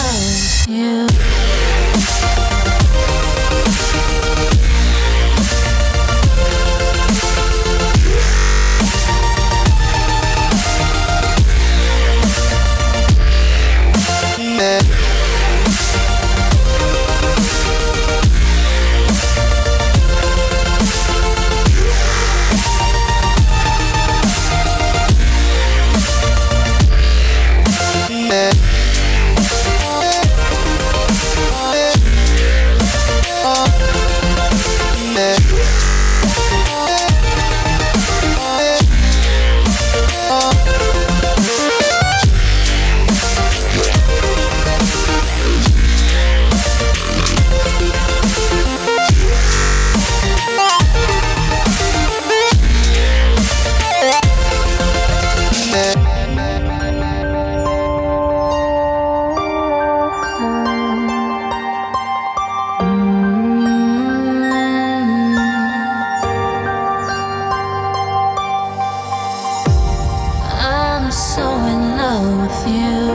because you with you.